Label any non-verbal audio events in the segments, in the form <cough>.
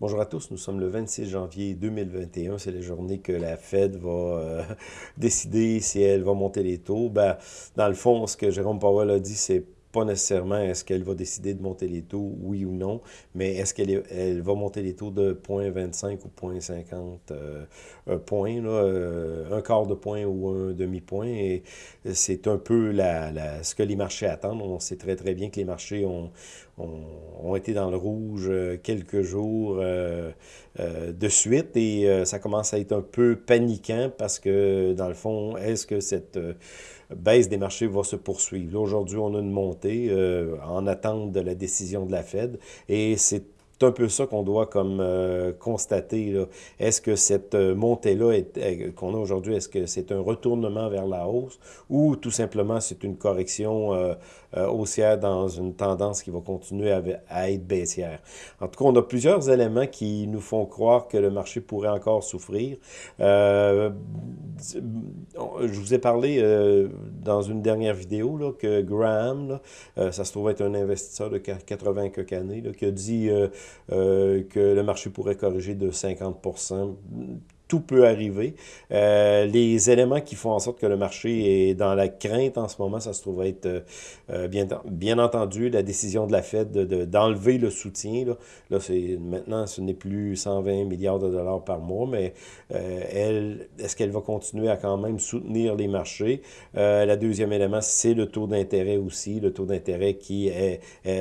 Bonjour à tous, nous sommes le 26 janvier 2021, c'est la journée que la Fed va euh, <laughs> décider si elle va monter les taux. Ben, dans le fond, ce que Jérôme Powell a dit, c'est pas nécessairement est-ce qu'elle va décider de monter les taux, oui ou non, mais est-ce qu'elle elle va monter les taux de 0.25 ou 0.50 euh, points, là, euh, un quart de point ou un demi-point, et c'est un peu la, ce que les marchés attendent. On sait très très bien que les marchés ont, ont, été dans le rouge euh, quelques jours euh, de suite et ça commence à être un peu paniquant parce que, dans le fond, est-ce que cette baisse des marchés va se poursuivre? aujourd'hui, on a une montée en attente de la décision de la Fed et c'est un peu ça qu'on doit comme euh, constater. Est-ce que cette euh, montée-là qu'on a aujourd'hui, est-ce que c'est un retournement vers la hausse ou tout simplement c'est une correction euh, haussière dans une tendance qui va continuer à, être baissière? En tout cas, on a plusieurs éléments qui nous font croire que le marché pourrait encore souffrir. je vous ai parlé dans une dernière vidéo là, que Graham, là, ça se trouve être un investisseur de 80 quelques années, qui a dit euh, que le marché pourrait corriger de 50 tout peut arriver. Euh, les éléments qui font en sorte que le marché est dans la crainte en ce moment, ça se trouve être, euh, euh, bien, bien entendu, la décision de la Fed d'enlever de, le soutien. Là, là maintenant, ce n'est plus 120 milliards de dollars par mois, mais elle, est-ce qu'elle va continuer à quand même soutenir les marchés? la deuxième élément, c'est le taux d'intérêt aussi, le taux d'intérêt qui est,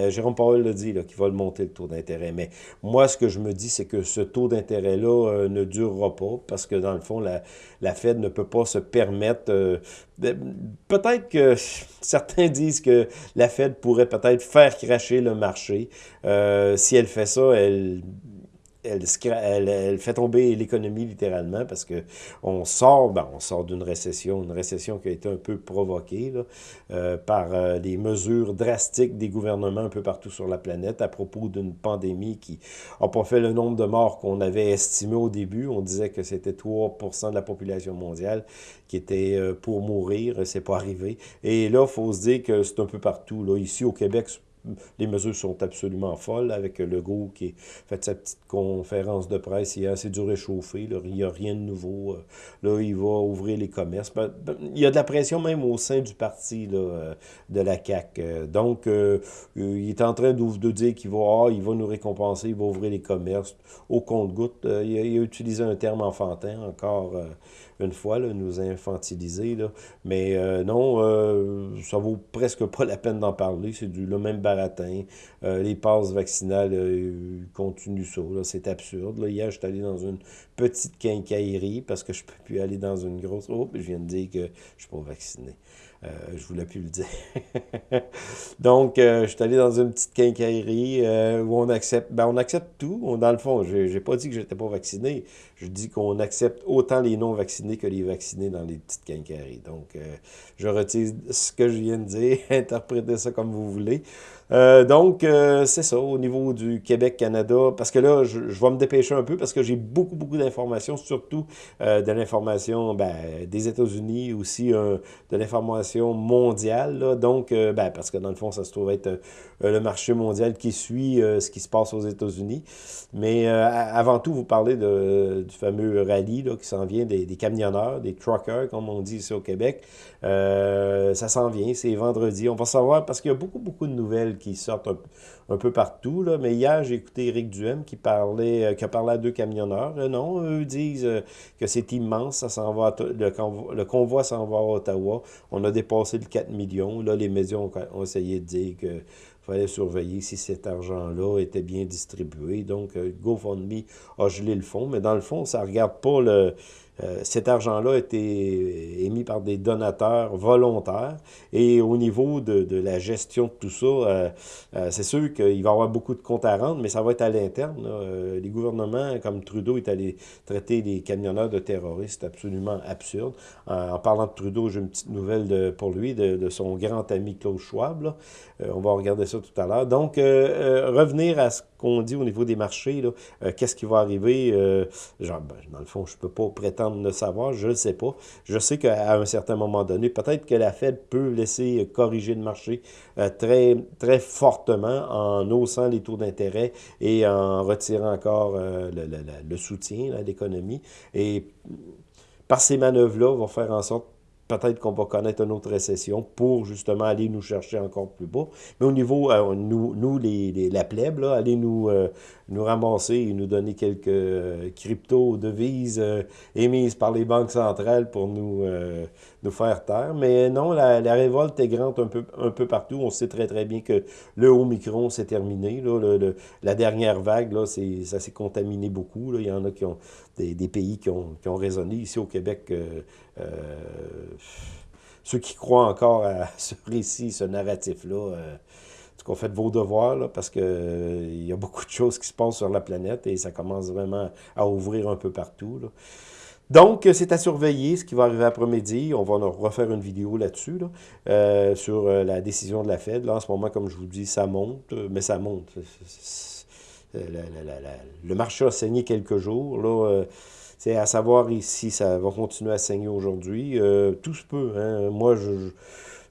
Jérôme Powell l'a dit, là, qui va le monter le taux d'intérêt. Mais moi, ce que je me dis, c'est que ce taux d'intérêt-là ne durera pas parce que dans le fond, la, Fed ne peut pas se permettre... Euh, peut-être que <laughs> certains disent que la Fed pourrait peut-être faire cracher le marché. Euh, si elle fait ça, elle elle, fait tomber l'économie littéralement parce que on sort, ben, sort d'une récession, une récession qui a été un peu provoquée euh, par euh, des mesures drastiques des gouvernements un peu partout sur la planète à propos d'une pandémie qui n'a pas fait le nombre de morts qu'on avait estimé au début. On disait que c'était 3% de la population mondiale qui était euh, pour mourir, c'est pas arrivé. Et là, il faut se dire que c'est un peu partout. Là. Ici au Québec, les mesures sont absolument folles avec Legault qui a fait sa petite conférence de presse hier. C'est du réchauffé. il n'y a rien de nouveau. Euh, là, il va ouvrir les commerces. Ben, ben, il y a de la pression même au sein du parti euh, de la CAQ. Euh, donc, il est en train de, dire qu'il va, ah, va nous récompenser, il va ouvrir les commerces au compte-goutte. il, a utilisé un terme enfantin encore une fois, nous infantiliser. Mais non, euh, ça vaut presque pas la peine d'en parler. C'est le même baratin. Euh, les passes vaccinales continuent ça. C'est absurde. Là. Hier, je suis allé dans une petite quincaillerie parce que je peux plus aller dans une grosse... Oh, je viens de dire que je suis pas vacciné. Euh, je voulais plus le dire. <laughs> Donc, euh, je suis allé dans une petite quincaillerie euh, où on accepte, ben, on accepte tout. Dans le fond, je n'ai pas dit que j'étais pas vacciné. Je dis qu'on accepte autant les non-vaccinés que les vaccinés dans les petites quincailleries. Donc, je retire ce que je viens de dire. <laughs> Interprétez ça comme vous voulez. Euh, donc, euh, c'est ça, au niveau du Québec-Canada, parce que là, je, vais me dépêcher un peu, parce que j'ai beaucoup, beaucoup d'informations, surtout euh, de l'information ben, des États-Unis, aussi de l'information mondiale, donc, ben, parce que dans le fond, ça se trouve être le marché mondial qui suit ce qui se passe aux États-Unis. Mais avant tout, vous parlez de, du fameux rallye qui s'en vient des, des, camionneurs, des truckers, comme on dit ici au Québec. ça s'en vient, c'est vendredi. On va savoir, parce qu'il y a beaucoup, beaucoup de nouvelles qui sortent un, peu partout. Là. Mais hier, j'ai écouté Éric Duhem qui parlait, euh, qui a parlé à deux camionneurs. Euh, non, eux disent euh, que c'est immense, ça s'en va le, convoi, le convoi s'en va à Ottawa. On a dépassé le 4 millions. Là, les médias ont, essayé de dire que fallait surveiller si cet argent-là était bien distribué. Donc, GoFundMe a gelé le fond, mais dans le fond, ça ne regarde pas le, euh, cet argent-là a été émis par des donateurs volontaires. Et au niveau de, de la gestion de tout ça, euh, euh, c'est sûr qu'il va y avoir beaucoup de comptes à rendre, mais ça va être à l'interne. les gouvernements, comme Trudeau, est allé traiter les camionneurs de terroristes absolument absurde. en parlant de Trudeau, j'ai une petite nouvelle pour lui, de, de, son grand ami Klaus Schwab. on va regarder ça tout à l'heure. Donc, revenir à ce qu'on dit au niveau des marchés, qu'est-ce qui va arriver? genre, ben, dans le fond, je ne peux pas prétendre attendre de savoir, je ne sais pas. Je sais qu'à un certain moment donné, peut-être que la Fed peut laisser corriger le marché euh, très, très fortement en haussant les taux d'intérêt et en retirant encore euh, le, le, soutien à l'économie. Et par ces manœuvres-là, on va faire en sorte peut-être qu'on va connaître une autre récession pour justement aller nous chercher encore plus bas. Mais au niveau, euh, nous, nous les, la plèbe, là, aller nous, nous ramasser et nous donner quelques euh, crypto-devises émises par les banques centrales pour nous, nous faire taire. Mais non, la, révolte est grande un peu, un peu partout. On sait très très bien que le Omicron s'est terminé. Là, la dernière vague, là, ça s'est contaminé beaucoup. Il y en a qui ont des, des pays qui ont, qui ont résonné. Ici au Québec, euh, ceux qui croient encore à <laughs> ce récit, ce narratif-là, euh, qu'on fait vos devoirs, là, parce qu'il euh, y a beaucoup de choses qui se passent sur la planète et ça commence vraiment à ouvrir un peu partout. Donc, c'est à surveiller ce qui va arriver après-midi. On va refaire une vidéo là-dessus, sur la décision de la Fed. Là, en ce moment, comme je vous dis, ça monte, mais ça monte. le marché a saigné quelques jours. Là, c'est à savoir si ça va continuer à saigner aujourd'hui. Euh, tout se peut. Hein. Moi, je,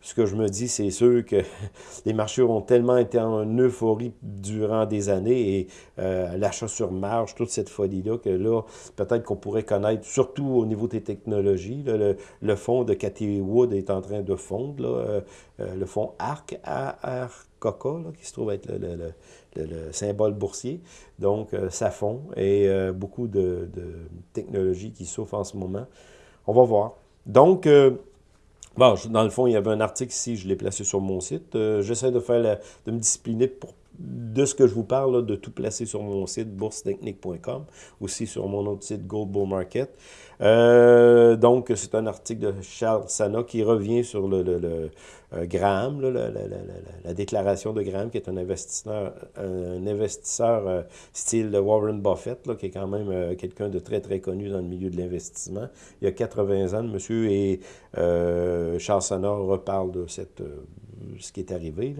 ce que je me dis, c'est sûr que <laughs> les marchés ont tellement été en euphorie durant des années et euh, l'achat sur marge, toute cette folie-là, que là, peut-être qu'on pourrait connaître, surtout au niveau des technologies, le, fonds de Cathy Wood est en train de fondre, là, euh, le fonds ARC, ARCOCA, qui se trouve être le le, symbole boursier. Donc, euh, ça fond et euh, beaucoup de, technologies qui souffrent en ce moment. On va voir. Donc, euh, bon, dans le fond, il y avait un article ici, je l'ai placé sur mon site. J'essaie de faire de me discipliner pour de ce que je vous parle, de tout placer sur mon site boursetechnique.com, aussi sur mon autre site Gold Bull Market. donc, c'est un article de Charles Sana qui revient sur le, le euh, Graham, la, déclaration de Graham, qui est un investisseur, un investisseur euh, style Warren Buffett, qui est quand même euh, quelqu'un de très, très connu dans le milieu de l'investissement. Il y a 80 ans, monsieur, et Charles Sonor reparle de cette ce qui est arrivé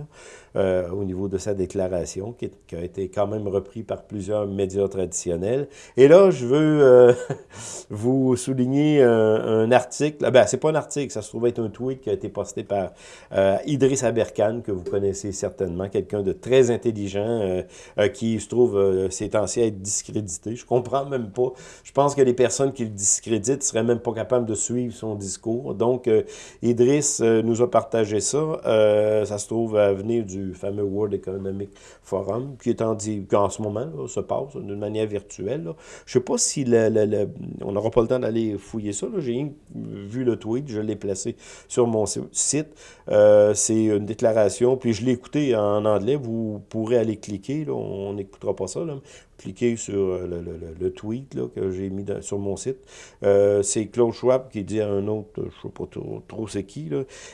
au niveau de sa déclaration, qui, a été quand même repris par plusieurs médias traditionnels. Et là, je veux <laughs> vous souligner un, article. Ah ben, c'est pas un article, ça se trouve être un tweet qui a été posté par euh, Idriss Aberkan, que vous connaissez certainement, quelqu'un de très intelligent, euh, euh, qui se trouve ces temps-ci à être discrédité. Je comprends même pas. Je pense que les personnes qui le discréditent seraient même pas capables de suivre son discours. Donc, Idriss nous a partagé ça. Ça se trouve à venir du fameux World Economic Forum, qui est en, qui en ce moment se passe d'une manière virtuelle. Là. Je sais pas si le, on n'aura pas le temps d'aller fouiller ça. J'ai vu le tweet, je l'ai placé sur mon site. Euh, c'est une déclaration, puis je l'ai écouté en anglais, vous pourrez aller cliquer, là, on n'écoutera pas ça, là. Cliquez sur euh, le, tweet que j'ai mis sur mon site. Euh, c'est Claude Schwab qui dit à un autre, je ne sais pas trop, trop c'est qui,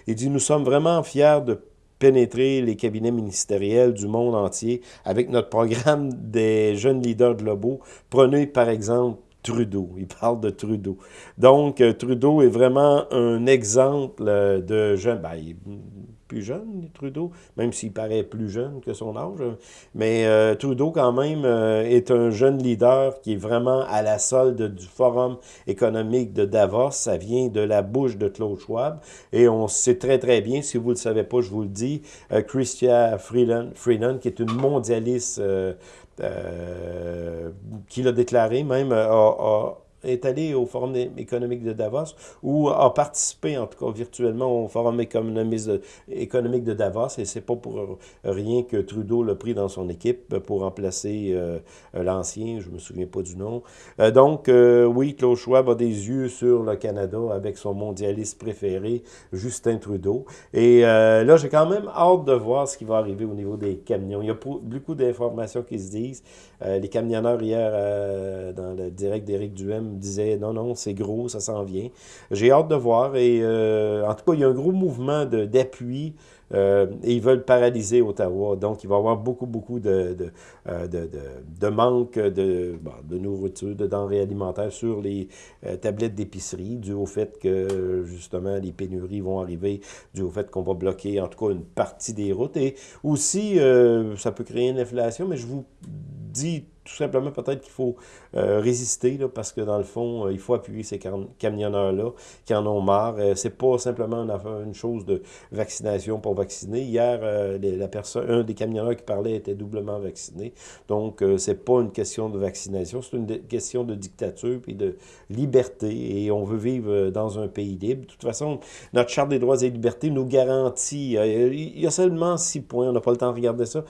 il dit « Nous sommes vraiment fiers de pénétrer les cabinets ministériels du monde entier avec notre programme des jeunes leaders globaux. Prenez par exemple Trudeau. Il parle de Trudeau. Donc, euh, Trudeau est vraiment un exemple de jeune. Ben, plus jeune, Trudeau, même s'il paraît plus jeune que son âge. Mais euh, Trudeau, quand même, est un jeune leader qui est vraiment à la solde du Forum économique de Davos. Ça vient de la bouche de Claude Schwab. Et on sait très, très bien, si vous ne le savez pas, je vous le dis, Christian Freeland, Freeland qui est une mondialiste euh, qui l'a déclaré même, a, est allé au Forum économique de Davos ou a participé, en tout cas virtuellement, au Forum économique de, Davos. Et c'est pas pour rien que Trudeau l'a pris dans son équipe pour remplacer euh, l'ancien, je me souviens pas du nom. Euh, donc, euh, oui, Claude Schwab a des yeux sur le Canada avec son mondialiste préféré, Justin Trudeau. Et là, j'ai quand même hâte de voir ce qui va arriver au niveau des camions. Il y a beaucoup d'informations qui se disent. les camionneurs hier, dans le direct d'Éric Duhem, disait non, non, c'est gros, ça s'en vient. J'ai hâte de voir et euh, en tout cas, il y a un gros mouvement d'appui euh, et ils veulent paralyser Ottawa. Donc, il va y avoir beaucoup, beaucoup de, de, euh, de, manque de, de nourriture, de denrées alimentaires sur les tablettes d'épicerie, dû au fait que, justement, les pénuries vont arriver, dû au fait qu'on va bloquer, en tout cas, une partie des routes. Et aussi, ça peut créer une inflation, mais je vous dis tout simplement peut-être qu'il faut euh, résister, là, parce que dans le fond, euh, il faut appuyer ces camionneurs-là qui en ont marre. Euh, c'est pas simplement une, une, chose de vaccination pour vacciner. Hier, la personne, un des camionneurs qui parlait était doublement vacciné. Donc, c'est pas une question de vaccination, c'est une question de dictature puis de liberté. Et on veut vivre dans un pays libre. De toute façon, notre Charte des droits et libertés nous garantit, il y a seulement six points, on n'a pas le temps de regarder ça.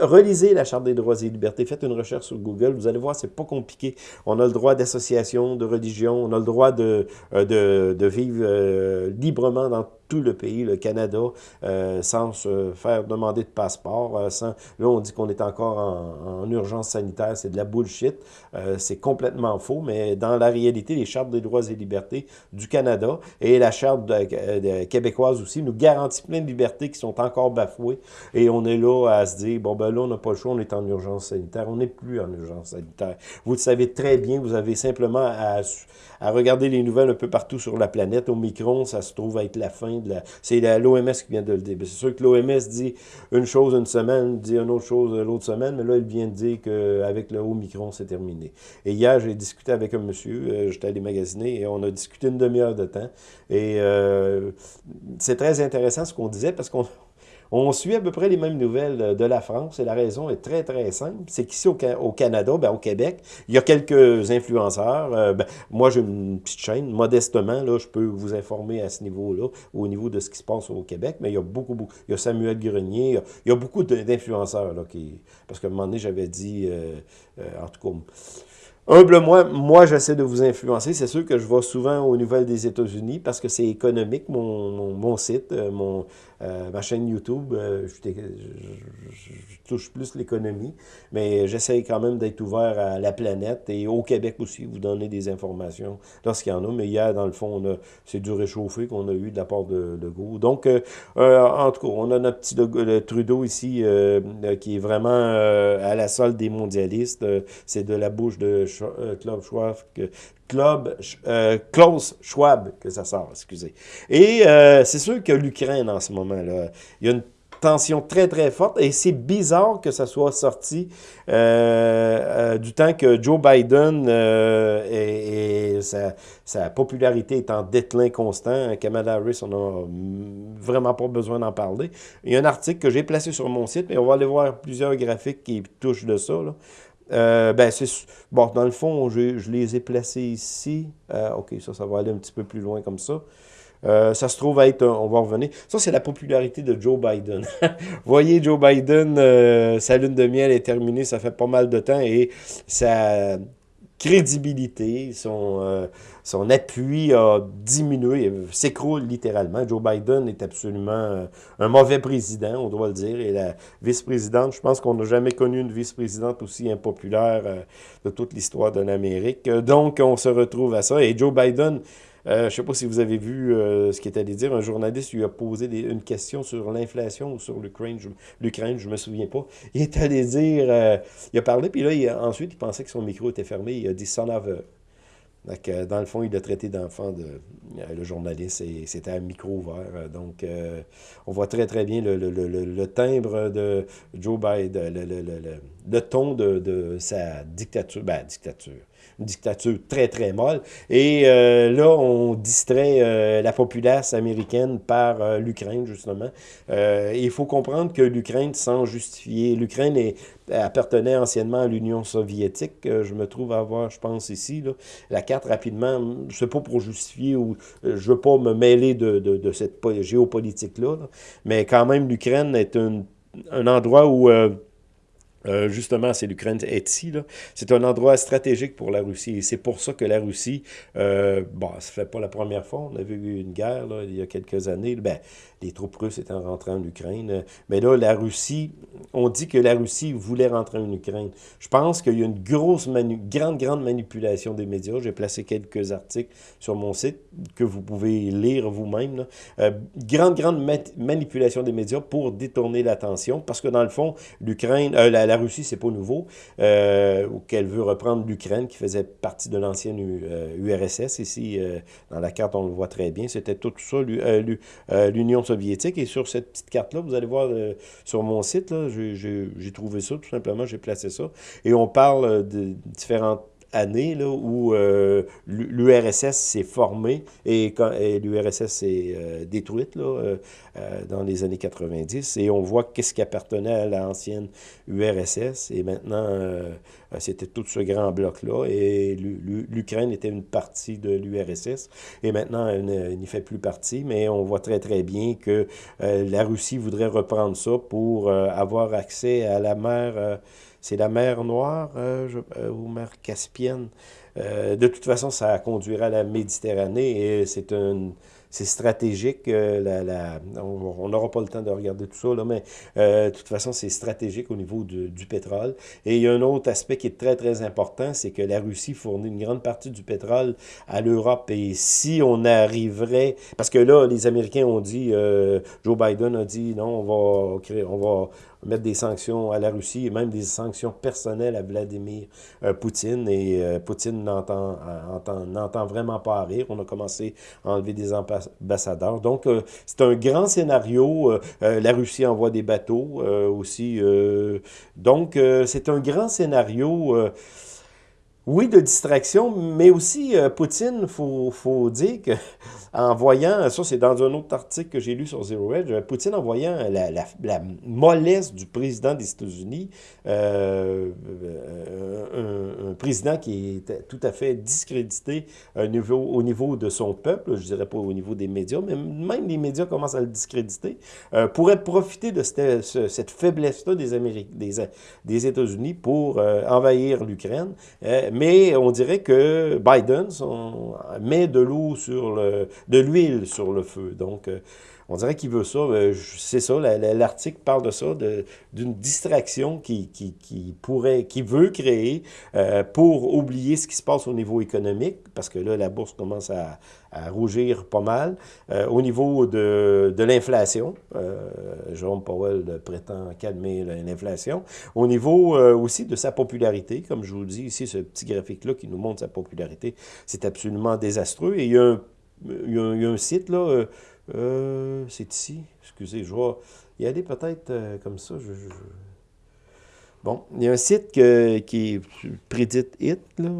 Relisez la Charte des droits et libertés, faites une recherche sur Google, vous allez voir, c'est pas compliqué. On a le droit d'association, de religion, on a le droit de, euh, de, de vivre euh, librement dans tout le pays, le Canada, euh, sans se faire demander de passeport. Euh, sans, là, on dit qu'on est encore en, urgence sanitaire. C'est de la bullshit. Euh, c'est complètement faux, mais dans la réalité, les chartes des droits et libertés du Canada et la charte québécoise aussi nous garantit plein de libertés qui sont encore bafouées. Et on est là à se dire, bon, ben là, on n'a pas le choix, on est en urgence sanitaire. On n'est plus en urgence sanitaire. Vous le savez très bien, vous avez simplement à, à regarder les nouvelles un peu partout sur la planète. Au micron, ça se trouve être la fin c'est l'OMS qui vient de le dire. C'est sûr que l'OMS dit une chose une semaine, dit une autre chose l'autre semaine, mais là, il vient de dire qu'avec le Omicron, c'est terminé. Et hier, j'ai discuté avec un monsieur, euh, j'étais allé magasiner, et on a discuté une demi-heure de temps. Et euh, c'est très intéressant ce qu'on disait, parce qu'on on suit à peu près les mêmes nouvelles euh, de la France et la raison est très, très simple. C'est qu'ici, au, Canada, ben, au Québec, il y a quelques influenceurs. Euh, ben, moi, j'ai une petite chaîne. Modestement, je peux vous informer à ce niveau-là, au niveau de ce qui se passe au Québec, mais il y a beaucoup, beaucoup. Il y a Samuel Grenier, il y a, beaucoup d'influenceurs, qui... Parce qu'à un moment donné, j'avais dit, euh, en tout cas Humblement, moi, j'essaie de vous influencer. C'est sûr que je vais souvent aux nouvelles des États-Unis parce que c'est économique, mon, site, mon, euh, ma chaîne YouTube. Euh, je, touche plus l'économie, mais j'essaie quand même d'être ouvert à la planète et au Québec aussi, vous donner des informations lorsqu'il y en a. Mais hier, dans le fond, c'est du réchauffé qu'on a eu de la part de Legault. Donc, en tout cas, on a notre petit Trudeau ici qui est vraiment à la solde des mondialistes. c'est de la bouche de euh, Club Schwab, que, Club, euh, Klaus Schwab, que ça sort, excusez. Et euh, c'est sûr que l'Ukraine en ce moment-là, il y a une tension très très forte et c'est bizarre que ça soit sorti du temps que Joe Biden et, sa, popularité est en déclin constant. Kamala Harris, on n'a vraiment pas besoin d'en parler. Il y a un article que j'ai placé sur mon site, mais on va aller voir plusieurs graphiques qui touchent de ça. Là. Euh, ben, c'est... Bon, dans le fond, je, je les ai placés ici. Euh, OK, ça, ça va aller un petit peu plus loin comme ça. Euh, ça se trouve être, on va revenir. Ça, c'est la popularité de Joe Biden. <laughs> voyez, Joe Biden, sa lune de miel est terminée, ça fait pas mal de temps et ça crédibilité, son, euh, son appui a diminué, s'écroule littéralement. Joe Biden est absolument euh, un mauvais président, on doit le dire, et la vice-présidente, je pense qu'on n'a jamais connu une vice-présidente aussi impopulaire euh, de toute l'histoire de l'Amérique. Donc, on se retrouve à ça, et Joe Biden euh, je ne sais pas si vous avez vu euh, ce qu'il est allé dire. Un journaliste lui a posé une question sur l'inflation ou sur l'Ukraine. Je ne me souviens pas. <laughs> Il est allé dire... Euh, il a parlé, puis là, ensuite, il pensait que son micro était fermé. Il a dit « son aveu ». Donc, dans le fond, il a traité d'enfant de, le journaliste et c'était un micro ouvert. Donc, on voit très, très bien le, timbre de Joe Biden, le, ton de, de sa dictature. Ben, dictature une dictature très, très molle. Et euh, là, on distrait euh, la populace américaine par euh, l'Ukraine, justement. il faut comprendre que l'Ukraine, sans justifier, l'Ukraine appartenait anciennement à l'Union soviétique. je me trouve à avoir, je pense, ici, là, la carte rapidement. Je sais pas pour justifier ou je veux pas me mêler de, de, cette géopolitique-là, mais quand même, l'Ukraine est un, un endroit où euh, justement, c'est l'Ukraine ici. C'est un endroit stratégique pour la Russie. Et c'est pour ça que la Russie, euh, bon, ça fait pas la première fois. On a vu une guerre là, il y a quelques années. Ben, les troupes russes étaient rentrées en Ukraine. Mais là, la Russie, on dit que la Russie voulait rentrer en Ukraine. Je pense qu'il y a une grosse, grande, grande manipulation des médias. J'ai placé quelques articles sur mon site que vous pouvez lire vous-même. Euh, grande, grande manipulation des médias pour détourner l'attention parce que dans le fond, l'Ukraine, euh, la, la Russie, c'est pas nouveau, euh, ou qu'elle veut reprendre l'Ukraine, qui faisait partie de l'ancienne URSS. Ici, dans la carte, on le voit très bien. C'était tout ça, l'Union soviétique. Et sur cette petite carte-là, vous allez voir sur mon site, j'ai trouvé ça, tout simplement, j'ai placé ça. Et on parle de différentes année là, où euh, l'URSS s'est formée et, l'URSS s'est euh, détruite là, euh, dans les années 90. Et on voit qu'est-ce qui appartenait à l'ancienne URSS. Et maintenant, c'était tout ce grand bloc-là. Et l'Ukraine était une partie de l'URSS. Et maintenant, elle n'y fait plus partie. Mais on voit très, très bien que la Russie voudrait reprendre ça pour avoir accès à la mer c'est la mer Noire euh, euh, ou mer Caspienne. Euh, de toute façon, ça conduira à la Méditerranée et c'est un c'est stratégique. la, on n'aura pas le temps de regarder tout ça, là, mais de toute façon, c'est stratégique au niveau du pétrole. Et il y a un autre aspect qui est très, très important, c'est que la Russie fournit une grande partie du pétrole à l'Europe. Et si on arriverait... Parce que là, les Américains ont dit, Joe Biden a dit, non, on va, créer, on va mettre des sanctions à la Russie et même des sanctions personnelles à Vladimir euh, Poutine. Et euh, Poutine n'entend vraiment pas à rire. On a commencé à enlever des ambassadeurs. Donc, euh, c'est un grand scénario. la Russie envoie des bateaux aussi. donc, c'est un grand scénario oui, de distraction, mais aussi Poutine, il faut, faut, dire que <laughs> en voyant, ça c'est dans un autre article que j'ai lu sur Zero Edge, euh, Poutine en voyant la, mollesse du président des États-Unis, euh, euh, un, président qui est tout à fait discrédité au niveau, au niveau de son peuple, je dirais pas au niveau des médias, mais même les médias commencent à le discréditer, pourrait profiter de cette, cette faiblesse-là des États-Unis pour envahir l'Ukraine. Mais on dirait que Biden met de l'eau sur le de l'huile sur le feu. Donc, euh, on dirait qu'il veut ça. Euh, c'est ça, l'article parle de ça, d'une distraction qui, pourrait, qui veut créer euh, pour oublier ce qui se passe au niveau économique, parce que là, la bourse commence à, rougir pas mal. au niveau de l'inflation, Jérôme Powell prétend calmer l'inflation. Au niveau aussi de sa popularité, comme je vous dis ici, ce petit graphique-là qui nous montre sa popularité, c'est absolument désastreux. Et il y a un site, là, euh, euh, c'est ici, excusez, je vais y aller peut-être euh, comme ça. Bon, il y a un site qui prédite It, là,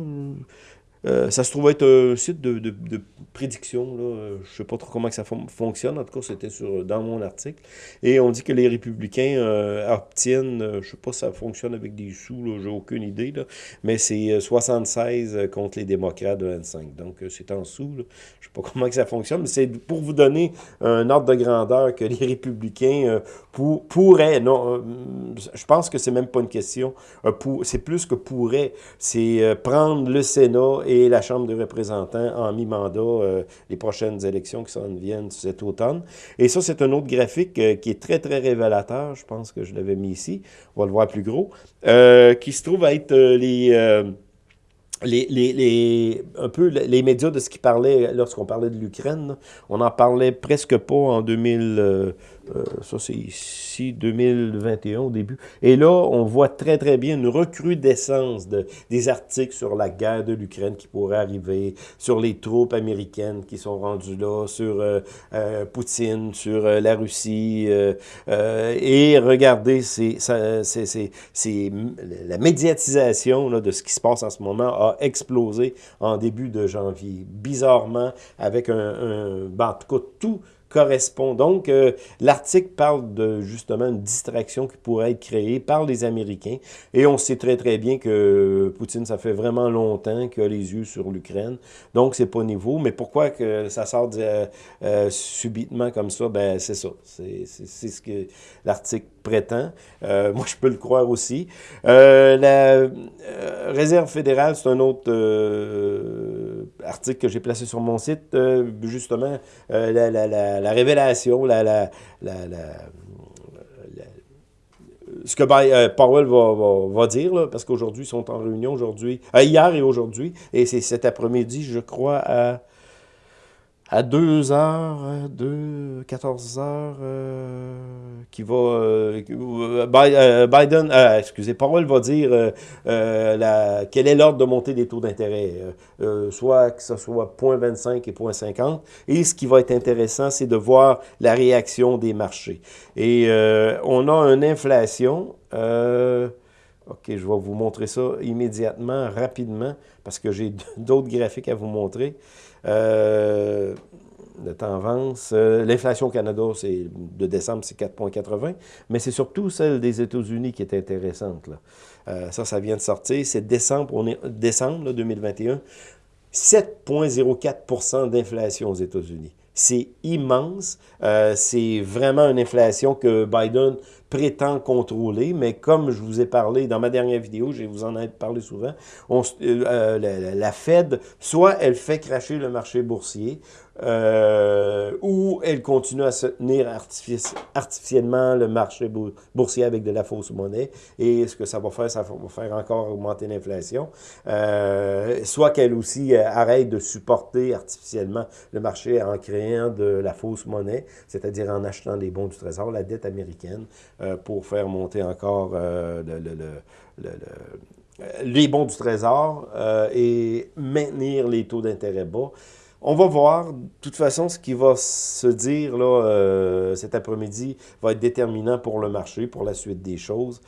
euh, ça se trouve être un site de, de, de prédiction. Là. Je ne sais pas trop comment que ça fonctionne. En tout cas, c'était dans mon article. Et on dit que les républicains euh, obtiennent, euh, je ne sais pas si ça fonctionne avec des sous, j'ai aucune idée, là, mais c'est 76 contre les démocrates de 25. Donc, c'est en sous. Je ne sais pas <laughs> comment que ça fonctionne, mais c'est pour vous donner un ordre de grandeur que les républicains pour, pourraient, non, je pense que c'est même pas une question, c'est plus que pourraient, c'est prendre le Sénat et et la Chambre des représentants en mi-mandat euh, les prochaines élections qui s'en viennent cet automne. Et ça, c'est un autre graphique euh, qui est très, très révélateur. Je pense que je l'avais mis ici. On va le voir plus gros. Euh, qui se trouve à être les... Les, les, les, un peu les médias de ce qui parlait lorsqu'on parlait de l'Ukraine. On n'en parlait presque pas en 2000, euh, ça, c'est ici, 2021 au début. Et là, on voit très, très bien une recrudescence de, des articles sur la guerre de l'Ukraine qui pourrait arriver, sur les troupes américaines qui sont rendues là, sur euh, euh, Poutine, sur la Russie. et regardez, c'est, la médiatisation de ce qui se passe en ce moment a explosé en début de janvier. Bizarrement, avec un, un ben, en tout cas, tout correspond. Donc, euh, l'article parle de justement une distraction qui pourrait être créée par les Américains. Et on sait très très bien que Poutine, ça fait vraiment longtemps qu'il a les yeux sur l'Ukraine. Donc, c'est pas nouveau. Mais pourquoi que ça sort euh, euh, subitement comme ça? Ben, c'est ça. C'est ce que l'article prétend. moi, je peux le croire aussi. la Réserve fédérale, c'est un autre article que j'ai placé sur mon site. justement, la la révélation, la, la, la, ce que euh, Powell va, va, dire, parce qu'aujourd'hui, ils sont en réunion aujourd'hui, euh, hier et aujourd'hui, et c'est cet après-midi, je crois, à à 2 heures, 2, 14 heures, euh, qui va, euh, euh, Biden, excusez, Powell va dire la, quel est l'ordre de montée des taux d'intérêt, soit que ce soit 0.25 et 0.50, et ce qui va être intéressant, c'est de voir la réaction des marchés. Et on a une inflation, OK, je vais vous montrer ça immédiatement, rapidement, parce que j'ai <laughs> d'autres graphiques à vous montrer. Euh, le temps avance. Euh, l'inflation au Canada, c'est de décembre, c'est 4,80, mais c'est surtout celle des États-Unis qui est intéressante. Là. Euh, ça, ça vient de sortir. C'est décembre, on est décembre 2021. 7,04% d'inflation aux États-Unis. C'est immense. c'est vraiment une inflation que Biden prétend contrôler, mais comme je vous ai parlé dans ma dernière vidéo, je vous en ai parlé souvent, on, euh, la, Fed, soit elle fait cracher le marché boursier, euh, ou elle continue à soutenir artificiellement le marché boursier avec de la fausse monnaie. Et ce que ça va faire, ça va faire encore augmenter l'inflation. Euh, soit qu'elle aussi euh, arrête de supporter artificiellement le marché en créant de la fausse monnaie, c'est-à-dire en achetant des bons du Trésor, la dette américaine, pour faire monter encore les bons du Trésor et maintenir les taux d'intérêt bas. On va voir. De toute façon, ce qui va se dire là, euh, cet après-midi va être déterminant pour le marché, pour la suite des choses.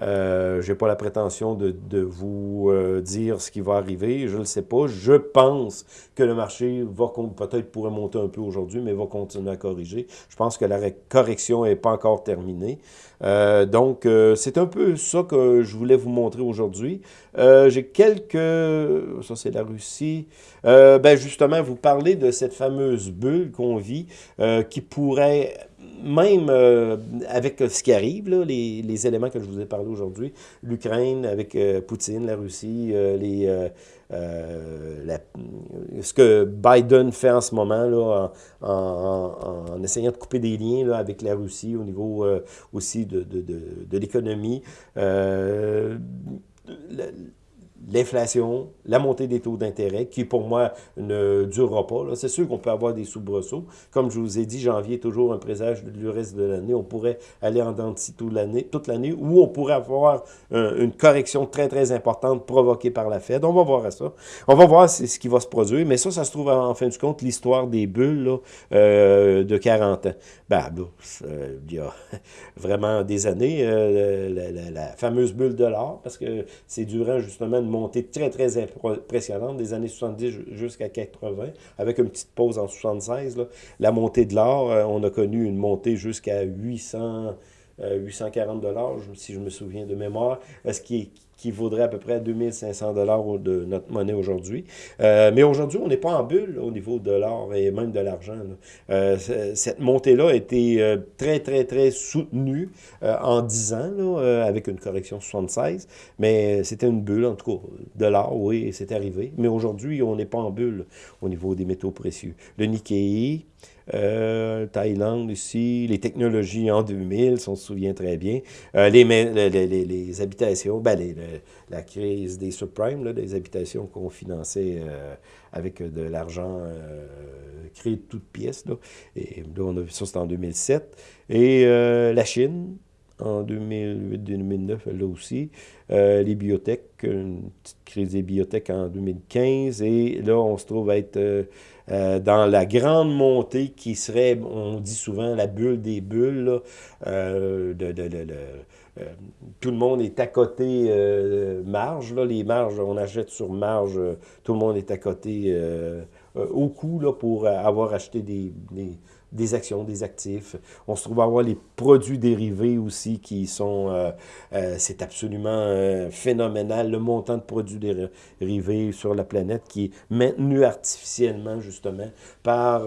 Euh, je n'ai pas la prétention de, vous euh, dire ce qui va arriver, je ne le sais pas. Je pense que le marché va peut-être pourrait monter un peu aujourd'hui, mais va continuer à corriger. Je pense que la correction n'est pas encore terminée. Euh, donc, c'est un peu ça que je voulais vous montrer aujourd'hui. J'ai quelques... Ça, c'est la Russie. ben justement, vous parlez de cette fameuse bulle qu'on vit qui pourrait même euh, avec ce qui arrive, les, éléments que je vous ai parlé aujourd'hui, l'Ukraine avec euh, Poutine, la Russie, euh, les, ce que Biden fait en ce moment là, en, essayant de couper des liens là, avec la Russie au niveau aussi de, de, de, de l'économie la, l'inflation, la montée des taux d'intérêt, qui pour moi ne durera pas. C'est sûr qu'on peut avoir des soubresauts. Comme je vous ai dit, janvier est toujours un présage du reste de l'année. On pourrait aller en dentiste toute l'année, toute ou on pourrait avoir une correction très, très importante provoquée par la Fed. On va voir ça. On va voir ce qui va se produire. Mais ça, ça se trouve en fin de compte l'histoire des bulles euh, de 40 ans. Ben, euh, il y a <laughs> vraiment des années, euh, la, la, fameuse bulle de l'or, parce que c'est durant justement une montée très, très impressionnante des années 70 jusqu'à 80, avec une petite pause en 76. Là. La montée de l'or, euh, on a connu une montée jusqu'à 800... 840 dollars, si je me souviens de mémoire, ce qui est qui vaudrait à peu près 2500 dollars de notre monnaie aujourd'hui. Euh, mais aujourd'hui, on n'est pas en bulle au niveau de l'or et même de l'argent. Euh, cette montée-là a été euh, très, très, très soutenue en 10 ans, avec une correction 76. Mais c'était une bulle, en tout cas, de l'or, oui, c'est arrivé. Mais aujourd'hui, on n'est pas en bulle au niveau des métaux précieux. Le Nikkei, euh, Thaïlande ici, les technologies en 2000, si on se souvient très bien, euh, les, les, les, habitations, ben la crise des subprimes, là, des habitations qu'on finançait euh, avec de l'argent créé de toutes pièces. Là. Et là, on a vu ça, c'était en 2007. Et la Chine, en 2008-2009, là aussi. les biotech, une petite crise des biotech en 2015. Et là, on se trouve à être dans la grande montée qui serait, on dit souvent, la bulle des bulles, euh, de, euh, tout le monde est à côté marge, là, les marges, on achète sur marge, tout le monde est à côté au coût là, pour avoir acheté des des actions, des actifs. On se trouve à avoir les produits dérivés aussi qui sont, euh, euh, c'est absolument euh, phénoménal, le montant de produits dérivés sur la planète qui est maintenu artificiellement justement par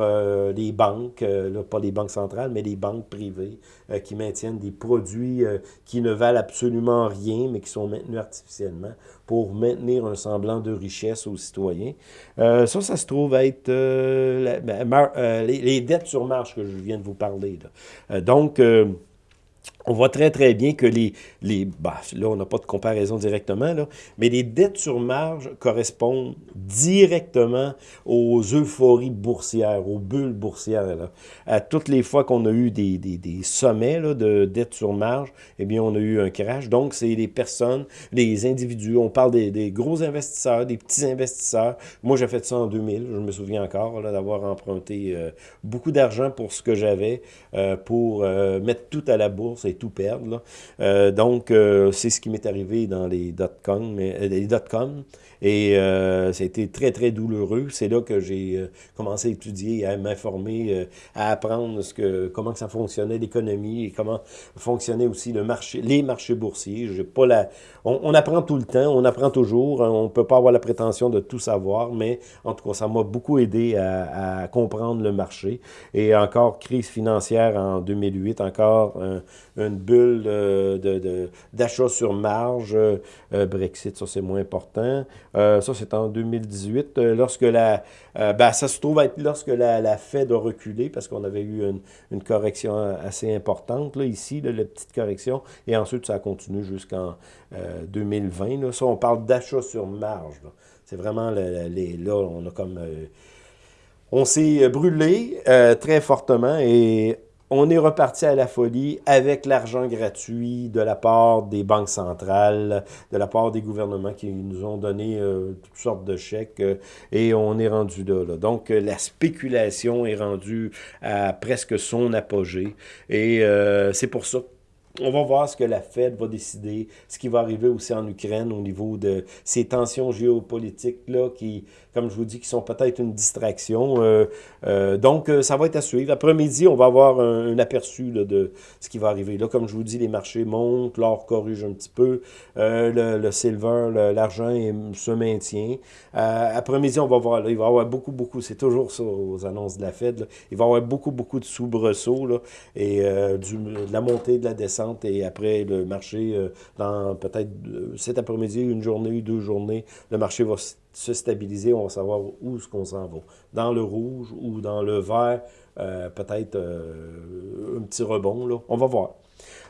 les banques, là, pas les banques centrales, mais les banques privées qui maintiennent des produits qui ne valent absolument rien, mais qui sont maintenus artificiellement pour maintenir un semblant de richesse aux citoyens. ça, ça se trouve être ben, les, les, dettes sur marche que je viens de vous parler. Donc, on voit très, très bien que les... les bah, là, on n'a pas de comparaison directement, là, mais les dettes sur marge correspondent directement aux euphories boursières, aux bulles boursières. Là. À toutes les fois qu'on a eu des, des, des sommets là, de dettes sur marge, eh bien, on a eu un crash. Donc, c'est les personnes, les individus, on parle des, des, gros investisseurs, des petits investisseurs. Moi, j'ai fait ça en 2000, je me souviens encore d'avoir emprunté euh, beaucoup d'argent pour ce que j'avais, euh, pour euh, mettre tout à la bourse tout perdre. Euh, donc, euh, c'est ce qui m'est arrivé dans les dot-com. Euh, et euh, ça a été très, très douloureux. C'est là que j'ai euh, commencé à étudier, à m'informer, euh, à apprendre ce que, comment ça fonctionnait l'économie et comment fonctionnait aussi le marché, les marchés boursiers. J'ai pas la, on, apprend tout le temps, on apprend toujours. On ne peut pas avoir la prétention de tout savoir, mais en tout cas, ça m'a beaucoup aidé à, à, comprendre le marché. Et encore, crise financière en 2008, encore un, une bulle d'achat de, sur marge. Euh, Brexit, ça c'est moins important. Euh, ça, c'est en 2018. Euh, lorsque la, euh, ben, ça se trouve être lorsque la, la Fed a reculé, parce qu'on avait eu une, une, correction assez importante, là, ici, là, la petite correction, et ensuite, ça a continué jusqu'en 2020. Là. Ça, on parle d'achat sur marge. C'est vraiment, là, on a comme... on s'est brûlé très fortement et on est reparti à la folie avec l'argent gratuit de la part des banques centrales, de la part des gouvernements qui nous ont donné euh, toutes sortes de chèques euh, et on est rendu là. là. Donc, euh, la spéculation est rendue à presque son apogée et c'est pour ça on va voir ce que la Fed va décider, ce qui va arriver aussi en Ukraine au niveau de ces tensions géopolitiques-là qui, comme je vous dis, qui sont peut-être une distraction. Euh, euh, donc, euh, ça va être à suivre. Après-midi, on va avoir un, aperçu de ce qui va arriver. Là, comme je vous dis, les marchés montent, l'or corrige un petit peu, le, silver, l'argent se maintient. Après-midi, on va voir, là, il va y avoir beaucoup, beaucoup, c'est toujours ça aux annonces de la Fed, il va y avoir beaucoup, beaucoup de soubresauts et de la montée, de la descente, et après le marché, dans peut-être cet après-midi, une journée, deux journées, le marché va se stabiliser, on va savoir où est-ce qu'on s'en va. Dans le rouge ou dans le vert, euh, peut-être euh, un petit rebond, là. On va voir.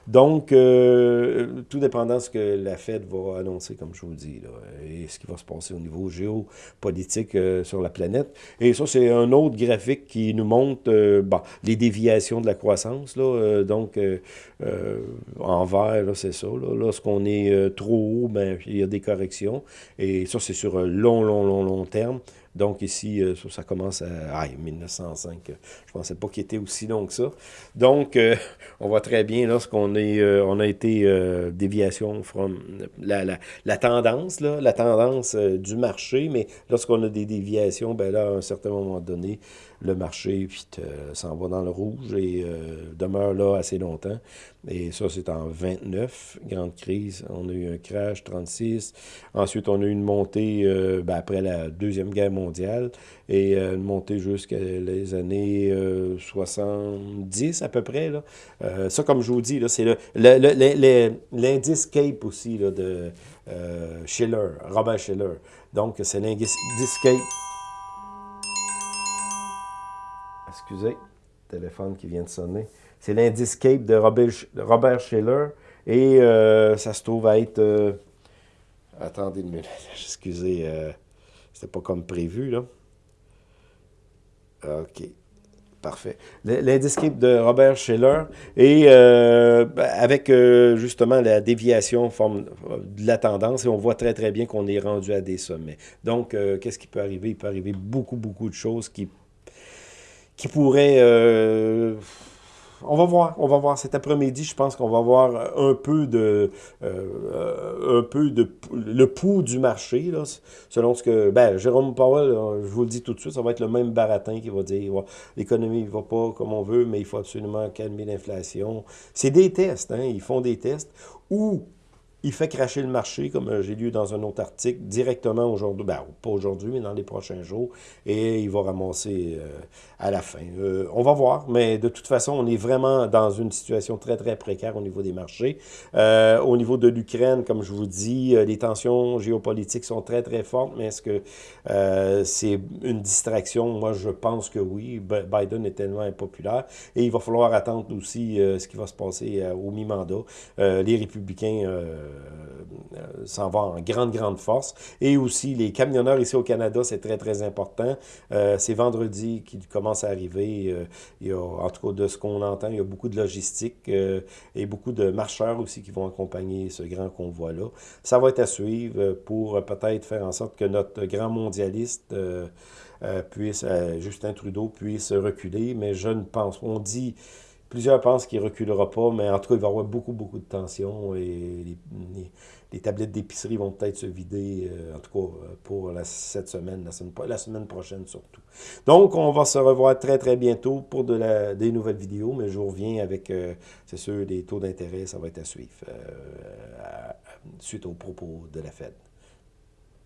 Donc, euh, tout dépendant de ce que la Fed va annoncer, comme je vous dis, et ce qui va se passer au niveau géopolitique euh, sur la planète. Et ça, c'est un autre graphique qui nous montre euh, les déviations de la croissance. Donc, en vert, c'est ça. Lorsqu'on est trop haut, ben, il y a des corrections. Et ça, c'est sur long, long, long, long terme. Donc ici, euh, ça commence à ah, 1905. Je ne pensais pas qu'il était aussi long que ça. Donc, euh, <laughs> on voit très bien lorsqu'on est, euh, on a été déviation from la, la, la, tendance, là, la tendance du marché, mais lorsqu'on a des déviations, ben là, à un certain moment donné, le marché s'en va dans le rouge et demeure là assez longtemps. Et ça, c'est en 29, grande crise. On a eu un crash, 36. Ensuite, on a eu une montée euh, ben, après la Deuxième Guerre mondiale et euh, une montée jusqu'à les années 70 à peu près. Là. ça, comme je vous dis, c'est l'indice CAPE aussi là, de Schiller, Robert Schiller. Donc, c'est l'indice CAPE excusez, téléphone qui vient de sonner. C'est l'indice Cape de Robert, Schiller. Et euh, ça se trouve à être... Euh, attendez une minute, <laughs> excusez, euh, c'était pas comme prévu, là. OK. Parfait. L'indice Cape de Robert Schiller. Et euh, avec euh, justement la déviation forme de la tendance, et on voit très très bien qu'on est rendu à des sommets. Donc, qu'est-ce qui peut arriver? Il peut arriver beaucoup, beaucoup de choses qui qui pourrait... Euh, on va voir, on va voir. Cet après-midi, je pense qu'on va voir un peu de euh, un peu de le pouls du marché là, selon ce que ben Jérôme Powell, je vous le dis tout de suite, ça va être le même baratin qui va dire l'économie ne va pas comme on veut, mais il faut absolument calmer l'inflation. C'est des tests, hein, ils font des tests où il fait cracher le marché, comme j'ai lu dans un autre article, directement aujourd'hui, ben, pas aujourd'hui, mais dans les prochains jours, et il va ramasser à la fin. on va voir, mais de toute façon, on est vraiment dans une situation très, très précaire au niveau des marchés. au niveau de l'Ukraine, comme je vous dis, les tensions géopolitiques sont très, très fortes, mais est-ce que c'est une distraction? Moi, je pense que oui. Biden est tellement impopulaire. Et il va falloir attendre aussi euh, ce qui va se passer euh, au mi-mandat. Euh, les républicains s'en vont en grande, grande force. Et aussi, les camionneurs ici au Canada, c'est très, très important. c'est vendredi qu'ils commencent à arriver. il y a, en tout cas, de ce qu'on entend, il y a beaucoup de logistique et beaucoup de marcheurs aussi qui vont accompagner ce grand convoi-là. Ça va être à suivre pour peut-être faire en sorte que notre grand mondialiste euh, puisse, euh, Justin Trudeau puisse reculer, mais je ne pense, on dit, plusieurs pensent qu'il ne reculera pas, mais en tout cas, il va y avoir beaucoup, beaucoup de tensions et les, tablettes d'épicerie vont peut-être se vider, euh, en tout cas pour cette semaine la, semaine, la prochaine surtout. Donc, on va se revoir très, très bientôt pour de la, des nouvelles vidéos, mais je reviens avec, c'est sûr, des taux d'intérêt, ça va être à suivre suite aux propos de la Fed.